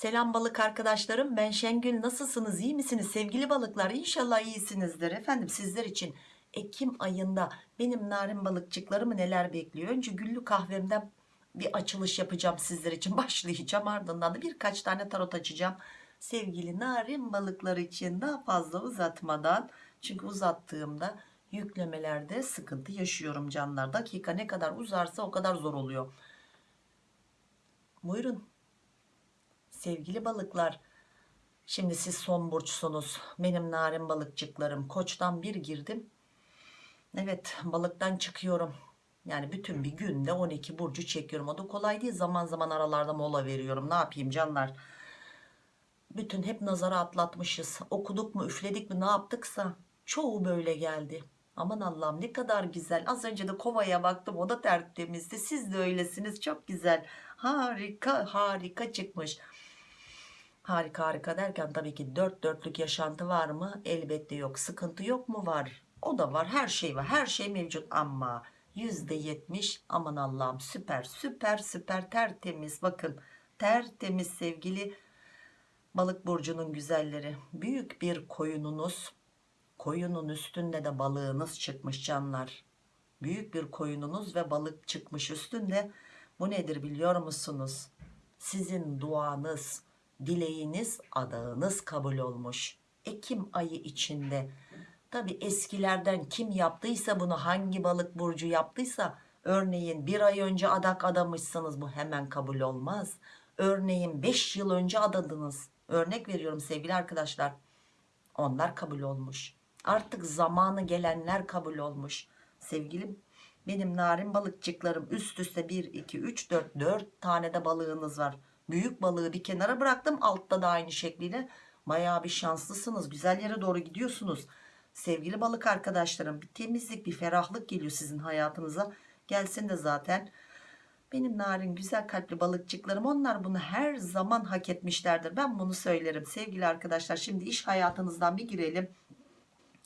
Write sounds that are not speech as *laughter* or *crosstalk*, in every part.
Selam balık arkadaşlarım ben Şengül nasılsınız? İyi misiniz? Sevgili balıklar İnşallah iyisinizdir. Efendim sizler için Ekim ayında benim narin balıkçıklarımı neler bekliyor? Önce güllü kahvemden bir açılış yapacağım sizler için. *laughs* Başlayacağım ardından da birkaç tane tarot açacağım. Sevgili narin balıklar için daha fazla uzatmadan çünkü uzattığımda yüklemelerde sıkıntı yaşıyorum canlar. Dakika ne kadar uzarsa o kadar zor oluyor. Buyurun sevgili balıklar şimdi siz son burçsunuz. Benim narin balıkçıklarım. Koçtan bir girdim. Evet balıktan çıkıyorum. Yani bütün bir günde 12 burcu çekiyorum. O da kolay değil. Zaman zaman aralarda mola veriyorum. Ne yapayım canlar? Bütün hep nazara atlatmışız. Okuduk mu üfledik mi ne yaptıksa çoğu böyle geldi. Aman Allah'ım ne kadar güzel. Az önce de kovaya baktım o da tertemizdi siz de öylesiniz. Çok güzel. Harika harika çıkmış harika harika derken tabii ki dört dörtlük yaşantı var mı? Elbette yok. Sıkıntı yok mu? Var. O da var. Her şey var. Her şey mevcut ama yüzde yetmiş aman Allah'ım süper süper süper tertemiz. Bakın tertemiz sevgili balık burcunun güzelleri. Büyük bir koyununuz koyunun üstünde de balığınız çıkmış canlar. Büyük bir koyununuz ve balık çıkmış üstünde. Bu nedir biliyor musunuz? Sizin duanız dileğiniz adağınız kabul olmuş. Ekim ayı içinde. Tabi eskilerden kim yaptıysa bunu hangi balık burcu yaptıysa örneğin bir ay önce adak adamışsınız bu hemen kabul olmaz. Örneğin 5 yıl önce adadınız. Örnek veriyorum sevgili arkadaşlar. Onlar kabul olmuş. Artık zamanı gelenler kabul olmuş. Sevgilim benim narin balıkçıklarım üst üste 1 2 3 4 4 tane de balığınız var büyük balığı bir kenara bıraktım. Altta da aynı şekliyle. Baya bir şanslısınız. Güzel yere doğru gidiyorsunuz. Sevgili balık arkadaşlarım bir temizlik bir ferahlık geliyor sizin hayatınıza. Gelsin de zaten. Benim narin güzel kalpli balıkçıklarım onlar bunu her zaman hak etmişlerdir. Ben bunu söylerim. Sevgili arkadaşlar şimdi iş hayatınızdan bir girelim.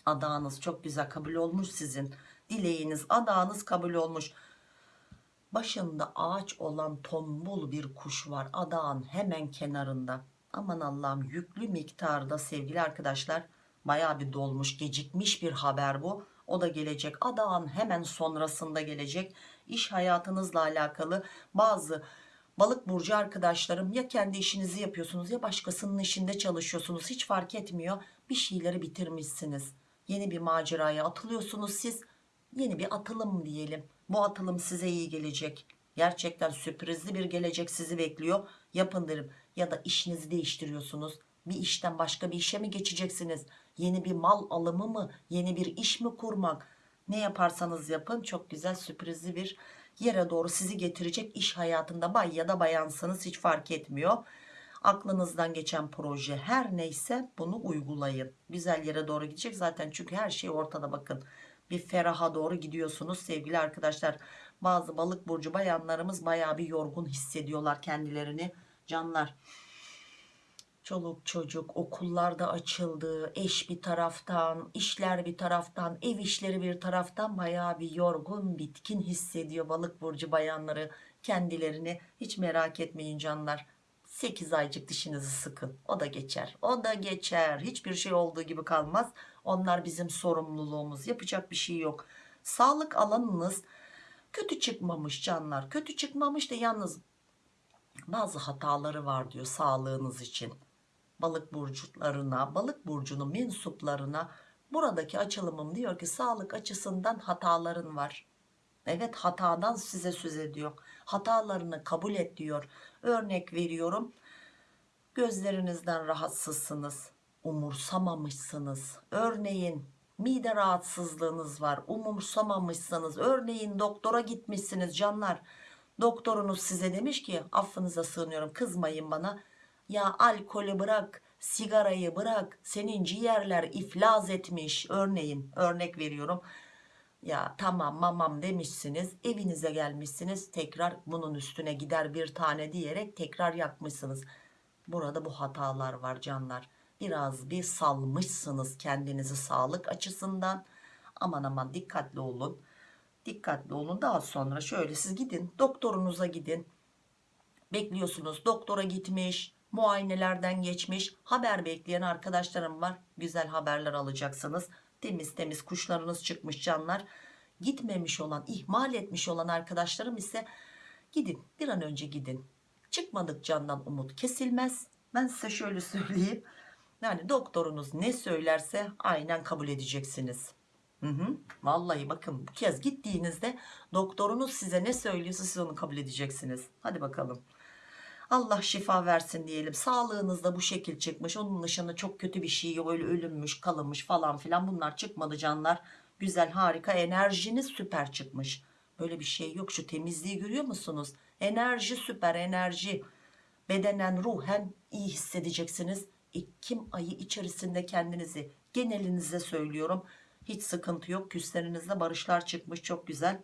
Adağınız çok güzel kabul olmuş sizin. Dileğiniz adağınız kabul olmuş başında ağaç olan tombul bir kuş var adağın hemen kenarında. Aman Allah'ım yüklü miktarda sevgili arkadaşlar baya bir dolmuş gecikmiş bir haber bu. O da gelecek adağın hemen sonrasında gelecek. İş hayatınızla alakalı bazı balık burcu arkadaşlarım ya kendi işinizi yapıyorsunuz ya başkasının işinde çalışıyorsunuz hiç fark etmiyor. Bir şeyleri bitirmişsiniz. Yeni bir maceraya atılıyorsunuz siz. Yeni bir atılım diyelim bu atılım size iyi gelecek. Gerçekten sürprizli bir gelecek sizi bekliyor. Yapın derim. Ya da işinizi değiştiriyorsunuz. Bir işten başka bir işe mi geçeceksiniz? Yeni bir mal alımı mı? Yeni bir iş mi kurmak? Ne yaparsanız yapın çok güzel sürprizli bir yere doğru sizi getirecek iş hayatında bay ya da bayansanız hiç fark etmiyor. Aklınızdan geçen proje her neyse bunu uygulayın. Güzel yere doğru gidecek zaten çünkü her şey ortada bakın bir feraha doğru gidiyorsunuz sevgili arkadaşlar. Bazı balık burcu bayanlarımız baya bir yorgun hissediyorlar kendilerini. Canlar çoluk çocuk okullarda açıldı eş bir taraftan işler bir taraftan ev işleri bir taraftan baya bir yorgun bitkin hissediyor balık burcu bayanları kendilerini. Hiç merak etmeyin canlar 8 aycık dişinizi sıkın. O da geçer. O da geçer. Hiçbir şey olduğu gibi kalmaz. Onlar bizim sorumluluğumuz. Yapacak bir şey yok. Sağlık alanınız kötü çıkmamış canlar. Kötü çıkmamış da yalnız bazı hataları var diyor sağlığınız için. Balık burçlarına balık burcunun mensuplarına buradaki açılımım diyor ki sağlık açısından hataların var. Evet hatadan size söz ediyor. Hatalarını kabul et diyor örnek veriyorum. Gözlerinizden rahatsızsınız umursamamışsınız. Örneğin mide rahatsızlığınız var umursamamışsınız. Örneğin doktora gitmişsiniz canlar. Doktorunuz size demiş ki affınıza sığınıyorum kızmayın bana. Ya alkolü bırak sigarayı bırak senin ciğerler iflas etmiş. Örneğin örnek veriyorum ya tamam mamam demişsiniz evinize gelmişsiniz tekrar bunun üstüne gider bir tane diyerek tekrar yakmışsınız burada bu hatalar var canlar. Biraz bir salmışsınız kendinizi sağlık açısından. Aman aman dikkatli olun. Dikkatli olun. Daha sonra şöyle siz gidin doktorunuza gidin. Bekliyorsunuz doktora gitmiş muayenelerden geçmiş. Haber bekleyen arkadaşlarım var. Güzel haberler alacaksınız temiz temiz kuşlarınız çıkmış canlar gitmemiş olan ihmal etmiş olan arkadaşlarım ise gidin bir an önce gidin çıkmadık candan umut kesilmez ben size şöyle söyleyeyim yani doktorunuz ne söylerse aynen kabul edeceksiniz Hı hı. Vallahi bakın bu kez gittiğinizde doktorunuz size ne söylüyorsa siz onu kabul edeceksiniz. Hadi bakalım. Allah şifa versin diyelim. Sağlığınız da bu şekil çıkmış. Onun dışında çok kötü bir şey. Öyle ölünmüş, kalınmış falan filan bunlar çıkmadı canlar. Güzel, harika. Enerjiniz süper çıkmış. Böyle bir şey yok. Şu temizliği görüyor musunuz? Enerji süper, enerji. Bedenen, ruhen iyi hissedeceksiniz. Ekim ayı içerisinde kendinizi genelinize söylüyorum hiç sıkıntı yok. Küslerinizde barışlar çıkmış. Çok güzel.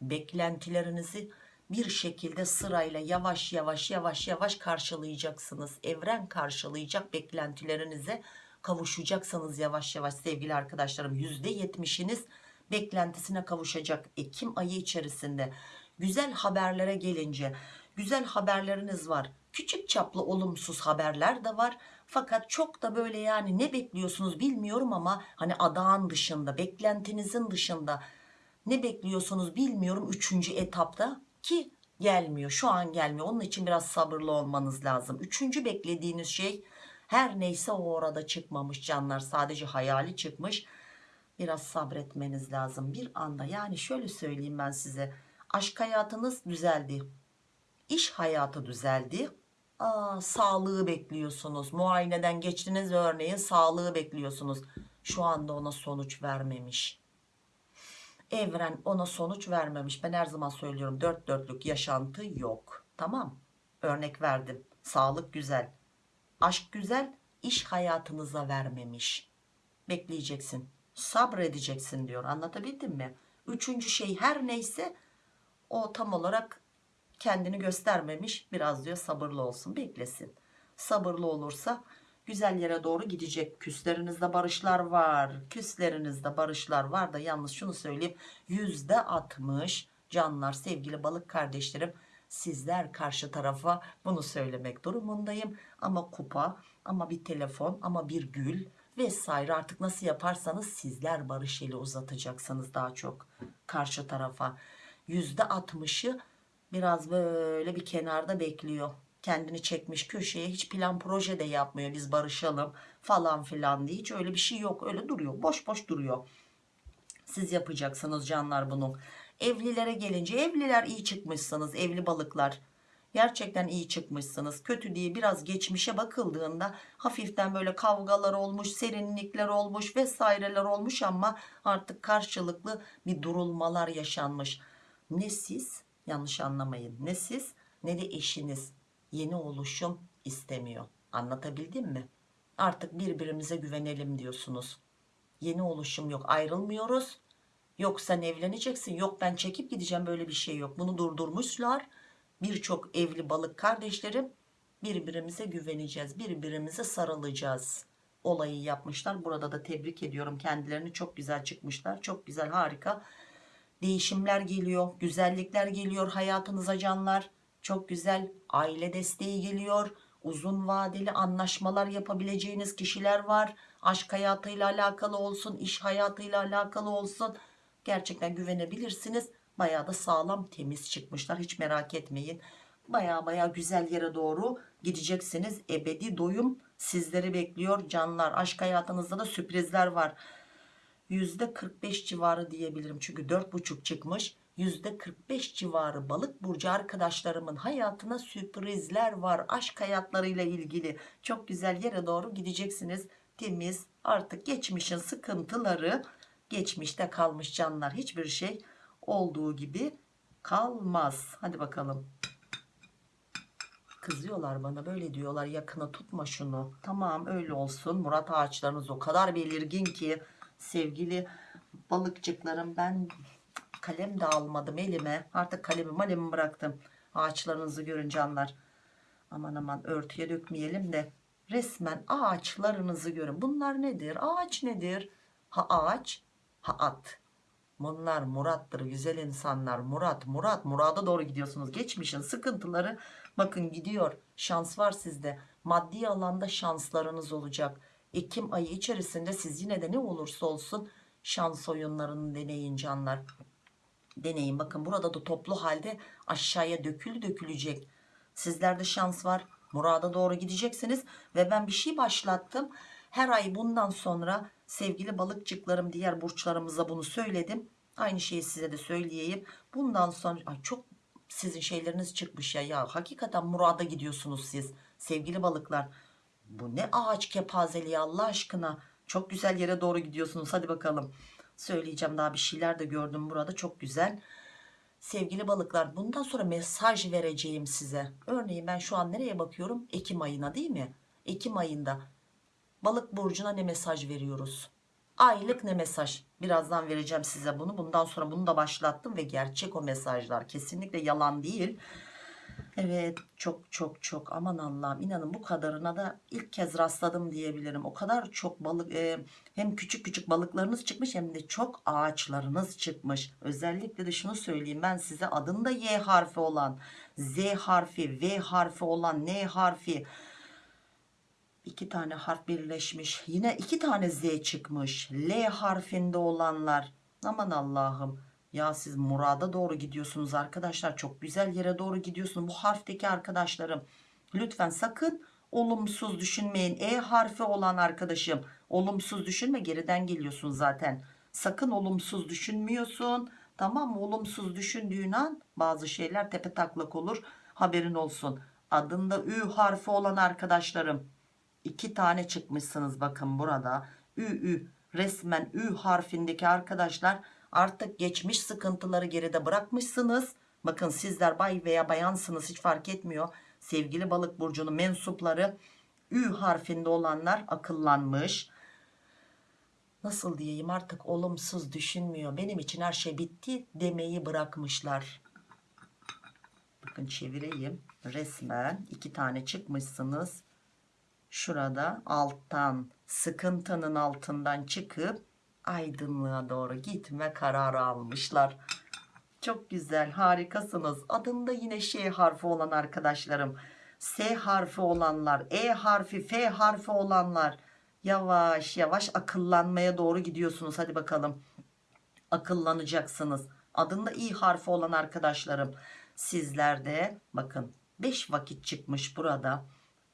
Beklentilerinizi bir şekilde sırayla yavaş yavaş yavaş yavaş karşılayacaksınız. Evren karşılayacak beklentilerinize kavuşacaksınız yavaş yavaş sevgili arkadaşlarım. %70'iniz beklentisine kavuşacak Ekim ayı içerisinde. Güzel haberlere gelince güzel haberleriniz var. Küçük çaplı olumsuz haberler de var. Fakat çok da böyle yani ne bekliyorsunuz bilmiyorum ama hani adağın dışında, beklentinizin dışında ne bekliyorsunuz bilmiyorum üçüncü etapta ki gelmiyor. Şu an gelmiyor. Onun için biraz sabırlı olmanız lazım. Üçüncü beklediğiniz şey her neyse o orada çıkmamış canlar. Sadece hayali çıkmış. Biraz sabretmeniz lazım. Bir anda yani şöyle söyleyeyim ben size. Aşk hayatınız düzeldi. İş hayatı düzeldi Aa, sağlığı bekliyorsunuz. Muayeneden geçtiniz örneğin sağlığı bekliyorsunuz. Şu anda ona sonuç vermemiş. Evren ona sonuç vermemiş. Ben her zaman söylüyorum dört dörtlük yaşantı yok. Tamam. Örnek verdim. Sağlık güzel. Aşk güzel. iş hayatınıza vermemiş. Bekleyeceksin. Sabredeceksin diyor. Anlatabildim mi? Üçüncü şey her neyse o tam olarak kendini göstermemiş biraz diyor sabırlı olsun beklesin sabırlı olursa güzel yere doğru gidecek. Küslerinizde barışlar var. Küslerinizde barışlar var da yalnız şunu söyleyeyim. Yüzde altmış canlar sevgili balık kardeşlerim sizler karşı tarafa bunu söylemek durumundayım. Ama kupa ama bir telefon ama bir gül vesaire artık nasıl yaparsanız sizler barış eli uzatacaksınız daha çok karşı tarafa. Yüzde altmışı biraz böyle bir kenarda bekliyor kendini çekmiş köşeye hiç plan proje de yapmıyor biz barışalım falan filan diye. Hiç öyle bir şey yok öyle duruyor boş boş duruyor. Siz yapacaksınız canlar bunu. Evlilere gelince evliler iyi çıkmışsınız evli balıklar. Gerçekten iyi çıkmışsınız. Kötü diye biraz geçmişe bakıldığında hafiften böyle kavgalar olmuş serinlikler olmuş vesaireler olmuş ama artık karşılıklı bir durulmalar yaşanmış. Ne siz? Yanlış anlamayın. Ne siz? Ne de eşiniz yeni oluşum istemiyor. Anlatabildim mi? Artık birbirimize güvenelim diyorsunuz. Yeni oluşum yok. Ayrılmıyoruz. Yok sen evleneceksin. Yok ben çekip gideceğim. Böyle bir şey yok. Bunu durdurmuşlar. Birçok evli balık kardeşlerim birbirimize güveneceğiz. Birbirimize sarılacağız olayı yapmışlar. Burada da tebrik ediyorum. Kendilerini çok güzel çıkmışlar. Çok güzel harika değişimler geliyor. Güzellikler geliyor hayatınıza canlar çok güzel aile desteği geliyor. Uzun vadeli anlaşmalar yapabileceğiniz kişiler var. Aşk hayatıyla alakalı olsun iş hayatıyla alakalı olsun. Gerçekten güvenebilirsiniz. Bayağı da sağlam temiz çıkmışlar. Hiç merak etmeyin. Bayağı bayağı güzel yere doğru gideceksiniz. Ebedi doyum sizleri bekliyor. Canlar aşk hayatınızda da sürprizler var. %45 civarı diyebilirim. Çünkü 4,5 çıkmış. %45 civarı balık burcu arkadaşlarımın hayatına sürprizler var. Aşk hayatlarıyla ilgili çok güzel yere doğru gideceksiniz. Temiz artık geçmişin sıkıntıları geçmişte kalmış canlar. Hiçbir şey olduğu gibi kalmaz. Hadi bakalım. Kızıyorlar bana böyle diyorlar yakına tutma şunu. Tamam öyle olsun. Murat ağaçlarınız o kadar belirgin ki sevgili balıkçıklarım ben kalem de almadım elime artık kalemi malemi bıraktım ağaçlarınızı görün canlar aman aman örtüye dökmeyelim de resmen ağaçlarınızı görün bunlar nedir ağaç nedir ha ağaç ha at Bunlar Murat'tır güzel insanlar. Murat, Murat, Murat'a doğru gidiyorsunuz. Geçmişin sıkıntıları bakın gidiyor. Şans var sizde. Maddi alanda şanslarınız olacak. Ekim ayı içerisinde siz yine de ne olursa olsun şans oyunlarını deneyin canlar. Deneyin bakın burada da toplu halde aşağıya dökülü dökülecek. Sizlerde şans var. Murada doğru gideceksiniz ve ben bir şey başlattım. Her ay bundan sonra sevgili balıkçıklarım diğer burçlarımıza bunu söyledim. Aynı şeyi size de söyleyeyim. Bundan sonra ay çok sizin şeyleriniz çıkmış ya. Ya hakikaten murada gidiyorsunuz siz sevgili balıklar. Bu ne ağaç kepazeliği Allah aşkına. Çok güzel yere doğru gidiyorsunuz. Hadi bakalım. Söyleyeceğim daha bir şeyler de gördüm burada. Çok güzel. Sevgili balıklar bundan sonra mesaj vereceğim size. Örneğin ben şu an nereye bakıyorum? Ekim ayına değil mi? Ekim ayında balık burcuna ne mesaj veriyoruz? Aylık ne mesaj? Birazdan vereceğim size bunu. Bundan sonra bunu da başlattım ve gerçek o mesajlar. Kesinlikle yalan değil. Evet çok çok çok aman Allah'ım inanın bu kadarına da ilk kez rastladım diyebilirim. O kadar çok balık e, hem küçük küçük balıklarınız çıkmış hem de çok ağaçlarınız çıkmış. Özellikle de şunu söyleyeyim ben size adında Y harfi olan, Z harfi, V harfi olan, N harfi iki tane harf birleşmiş. Yine iki tane Z çıkmış. L harfinde olanlar. Aman Allah'ım. Ya siz murada doğru gidiyorsunuz arkadaşlar. Çok güzel yere doğru gidiyorsunuz. Bu harfteki arkadaşlarım. Lütfen sakın olumsuz düşünmeyin. E harfi olan arkadaşım. Olumsuz düşünme geriden geliyorsun zaten. Sakın olumsuz düşünmüyorsun. Tamam mı? Olumsuz düşündüğün an bazı şeyler tepe taklak olur. Haberin olsun. Adında Ü harfi olan arkadaşlarım iki tane çıkmışsınız bakın burada ü ü resmen ü harfindeki arkadaşlar artık geçmiş sıkıntıları geride bırakmışsınız. Bakın sizler bay veya bayansınız hiç fark etmiyor. Sevgili balık burcunun mensupları ü harfinde olanlar akıllanmış. Nasıl diyeyim artık olumsuz düşünmüyor. Benim için her şey bitti demeyi bırakmışlar. Bakın çevireyim. Resmen iki tane çıkmışsınız. Şurada alttan sıkıntının altından çıkıp aydınlığa doğru gitme kararı almışlar. Çok güzel harikasınız. Adında yine şey harfi olan arkadaşlarım. S harfi olanlar, E harfi, F harfi olanlar yavaş yavaş akıllanmaya doğru gidiyorsunuz. Hadi bakalım akıllanacaksınız. Adında İ harfi olan arkadaşlarım sizlerde bakın 5 vakit çıkmış burada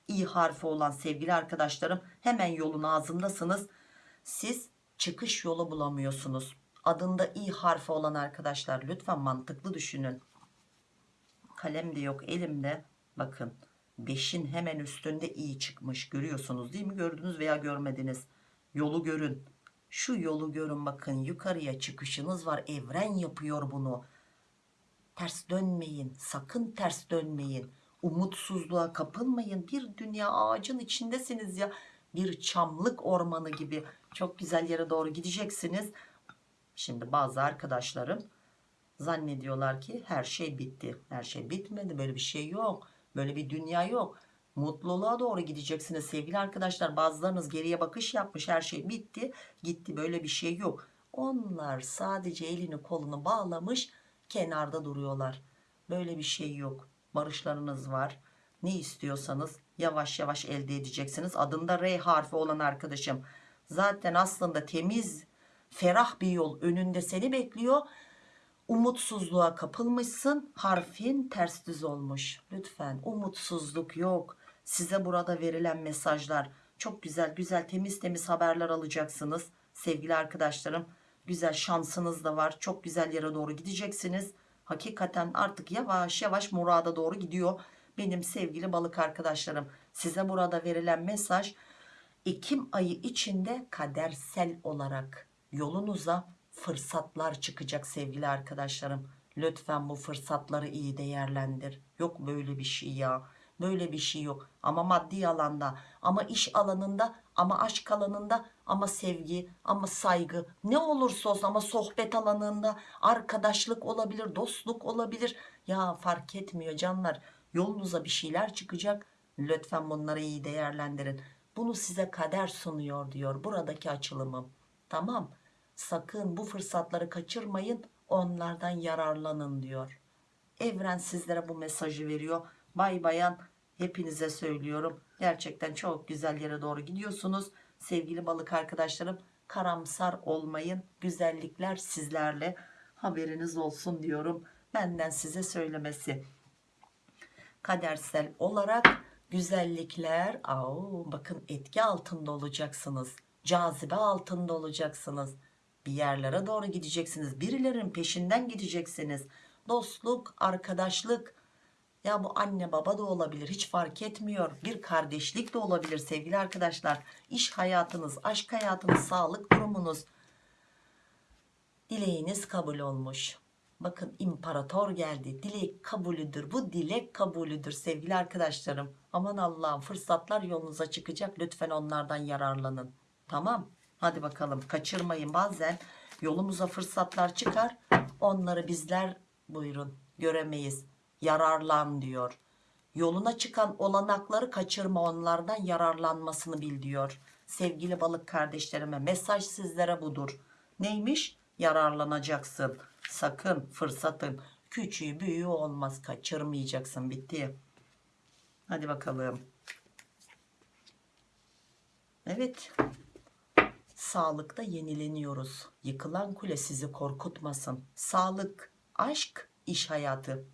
İ harfi olan sevgili arkadaşlarım hemen yolun ağzındasınız. Siz çıkış yolu bulamıyorsunuz. Adında İ harfi olan arkadaşlar lütfen mantıklı düşünün. Kalem de yok elimde. Bakın 5'in hemen üstünde İ çıkmış. Görüyorsunuz değil mi? Gördünüz veya görmediniz. Yolu görün. Şu yolu görün bakın yukarıya çıkışınız var. Evren yapıyor bunu. Ters dönmeyin. Sakın ters dönmeyin umutsuzluğa kapılmayın bir dünya ağacın içindesiniz ya bir çamlık ormanı gibi çok güzel yere doğru gideceksiniz. Şimdi bazı arkadaşlarım zannediyorlar ki her şey bitti. Her şey bitmedi böyle bir şey yok böyle bir dünya yok. Mutluluğa doğru gideceksiniz sevgili arkadaşlar. Bazılarınız geriye bakış yapmış her şey bitti gitti böyle bir şey yok. Onlar sadece elini kolunu bağlamış kenarda duruyorlar. Böyle bir şey yok. Barışlarınız var. Ne istiyorsanız yavaş yavaş elde edeceksiniz. Adında R harfi olan arkadaşım. Zaten aslında temiz, ferah bir yol önünde seni bekliyor. Umutsuzluğa kapılmışsın. Harfin ters düz olmuş. Lütfen umutsuzluk yok. Size burada verilen mesajlar çok güzel güzel temiz temiz haberler alacaksınız. Sevgili arkadaşlarım güzel şansınız da var. Çok güzel yere doğru gideceksiniz hakikaten artık yavaş yavaş murada doğru gidiyor benim sevgili balık arkadaşlarım size burada verilen mesaj Ekim ayı içinde kadersel olarak yolunuza fırsatlar çıkacak sevgili arkadaşlarım. Lütfen bu fırsatları iyi değerlendir. Yok böyle bir şey ya böyle bir şey yok. Ama maddi alanda ama iş alanında ama aşk alanında ama sevgi ama saygı. Ne olursa olsun ama sohbet alanında arkadaşlık olabilir dostluk olabilir. Ya fark etmiyor canlar yolunuza bir şeyler çıkacak. Lütfen bunları iyi değerlendirin. Bunu size kader sunuyor diyor buradaki açılımım. Tamam. Sakın bu fırsatları kaçırmayın. Onlardan yararlanın diyor. Evren sizlere bu mesajı veriyor. Bay bayan hepinize söylüyorum. Gerçekten çok güzel yere doğru gidiyorsunuz. Sevgili balık arkadaşlarım karamsar olmayın. Güzellikler sizlerle. Haberiniz olsun diyorum. Benden size söylemesi kadersel olarak güzellikler au, bakın etki altında olacaksınız cazibe altında olacaksınız. Bir yerlere doğru gideceksiniz birilerinin peşinden gideceksiniz. Dostluk arkadaşlık. Ya bu anne baba da olabilir hiç fark etmiyor. Bir kardeşlik de olabilir sevgili arkadaşlar. İş hayatınız aşk hayatınız sağlık durumunuz. Dileğiniz kabul olmuş bakın imparator geldi. Dilek kabulüdür. Bu dilek kabulüdür sevgili arkadaşlarım. Aman Allah'ım fırsatlar yolunuza çıkacak. Lütfen onlardan yararlanın. Tamam. Hadi bakalım kaçırmayın. Bazen yolumuza fırsatlar çıkar. Onları bizler buyurun göremeyiz. Yararlan diyor. Yoluna çıkan olanakları kaçırma onlardan yararlanmasını bil diyor. Sevgili balık kardeşlerime mesaj sizlere budur. Neymiş? Yararlanacaksın sakın fırsatın küçüğü büyüğü olmaz. Kaçırmayacaksın bitti. Hadi bakalım. Evet. Sağlıkta yenileniyoruz. Yıkılan kule sizi korkutmasın. Sağlık aşk iş hayatı.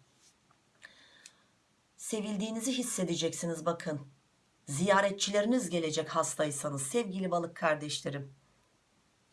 Sevildiğinizi hissedeceksiniz bakın. Ziyaretçileriniz gelecek hastaysanız. Sevgili balık kardeşlerim.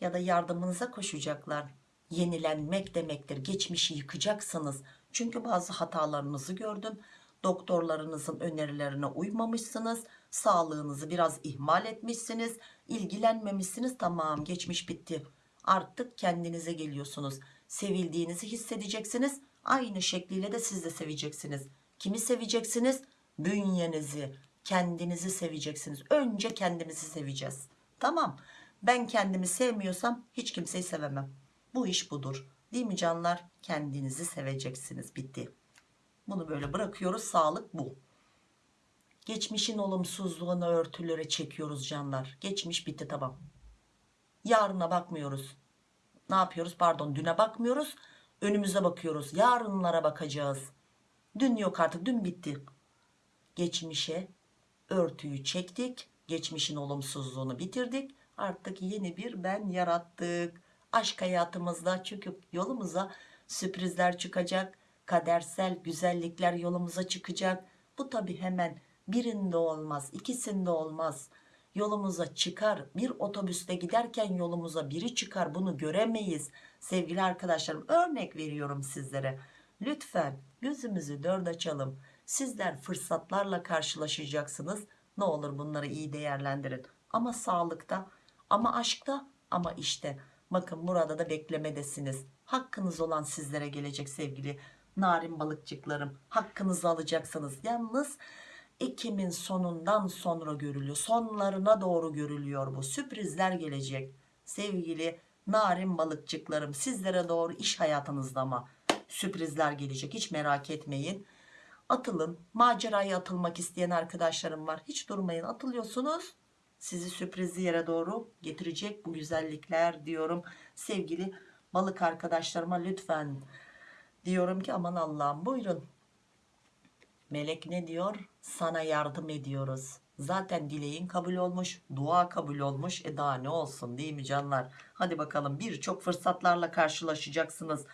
Ya da yardımınıza koşacaklar yenilenmek demektir. Geçmişi yıkacaksınız. Çünkü bazı hatalarınızı gördüm. Doktorlarınızın önerilerine uymamışsınız. Sağlığınızı biraz ihmal etmişsiniz. İlgilenmemişsiniz. Tamam geçmiş bitti. Artık kendinize geliyorsunuz. Sevildiğinizi hissedeceksiniz. Aynı şekliyle de siz de seveceksiniz. Kimi seveceksiniz? Bünyenizi kendinizi seveceksiniz. Önce kendimizi seveceğiz. Tamam. Ben kendimi sevmiyorsam hiç kimseyi sevemem bu iş budur. Değil mi canlar? Kendinizi seveceksiniz. Bitti. Bunu böyle bırakıyoruz. Sağlık bu. Geçmişin olumsuzluğunu örtülere çekiyoruz canlar. Geçmiş bitti tamam. Yarına bakmıyoruz. Ne yapıyoruz? Pardon düne bakmıyoruz. Önümüze bakıyoruz. Yarınlara bakacağız. Dün yok artık dün bitti. Geçmişe örtüyü çektik. Geçmişin olumsuzluğunu bitirdik. Artık yeni bir ben yarattık aşk hayatımızda. Çünkü yolumuza sürprizler çıkacak kadersel güzellikler yolumuza çıkacak. Bu tabi hemen birinde olmaz ikisinde olmaz. Yolumuza çıkar bir otobüste giderken yolumuza biri çıkar. Bunu göremeyiz. Sevgili arkadaşlarım örnek veriyorum sizlere. Lütfen gözümüzü dört açalım. Sizler fırsatlarla karşılaşacaksınız. Ne olur bunları iyi değerlendirin. Ama sağlıkta ama aşkta ama işte bakın burada da beklemedesiniz. Hakkınız olan sizlere gelecek sevgili narin balıkçıklarım. Hakkınızı alacaksınız. Yalnız Ekim'in sonundan sonra görülüyor. Sonlarına doğru görülüyor bu. Sürprizler gelecek sevgili narin balıkçıklarım. Sizlere doğru iş hayatınızda ama sürprizler gelecek. Hiç merak etmeyin. Atılın. Maceraya atılmak isteyen arkadaşlarım var. Hiç durmayın. Atılıyorsunuz sizi sürprizli yere doğru getirecek bu güzellikler diyorum. Sevgili balık arkadaşlarıma lütfen diyorum ki aman Allah'ım buyurun. Melek ne diyor? Sana yardım ediyoruz. Zaten dileğin kabul olmuş dua kabul olmuş. E daha ne olsun değil mi canlar? Hadi bakalım birçok fırsatlarla karşılaşacaksınız.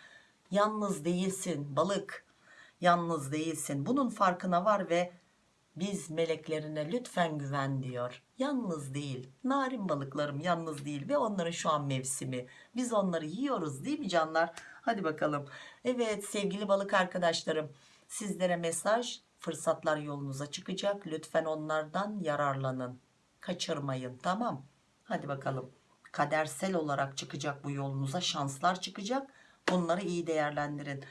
Yalnız değilsin balık yalnız değilsin. Bunun farkına var ve biz meleklerine lütfen güven diyor. Yalnız değil. Narin balıklarım yalnız değil ve onların şu an mevsimi. Biz onları yiyoruz değil mi canlar? Hadi bakalım. Evet sevgili balık arkadaşlarım sizlere mesaj fırsatlar yolunuza çıkacak. Lütfen onlardan yararlanın. Kaçırmayın tamam? Hadi bakalım. Kadersel olarak çıkacak bu yolunuza şanslar çıkacak. Bunları iyi değerlendirin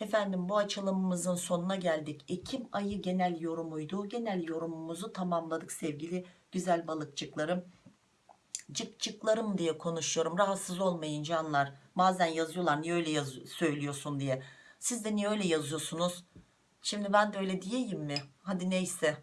efendim bu açılımımızın sonuna geldik. Ekim ayı genel yorumuydu. Genel yorumumuzu tamamladık sevgili güzel balıkçıklarım. Cıkcıklarım diye konuşuyorum. Rahatsız olmayın canlar. Bazen yazıyorlar niye öyle yaz söylüyorsun diye. Siz de niye öyle yazıyorsunuz? Şimdi ben de öyle diyeyim mi? Hadi neyse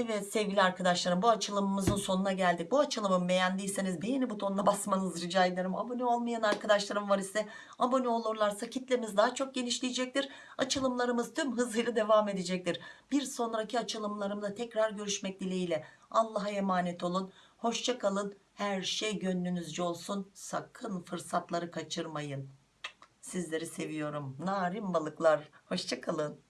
Evet sevgili arkadaşlarım bu açılımımızın sonuna geldik. Bu açılımı beğendiyseniz beğeni butonuna basmanızı rica ederim. Abone olmayan arkadaşlarım var ise abone olurlarsa kitlemiz daha çok genişleyecektir. Açılımlarımız tüm hızıyla devam edecektir. Bir sonraki açılımlarımda tekrar görüşmek dileğiyle. Allah'a emanet olun. Hoşça kalın. Her şey gönlünüzce olsun. Sakın fırsatları kaçırmayın. Sizleri seviyorum. Narin balıklar. Hoşça kalın.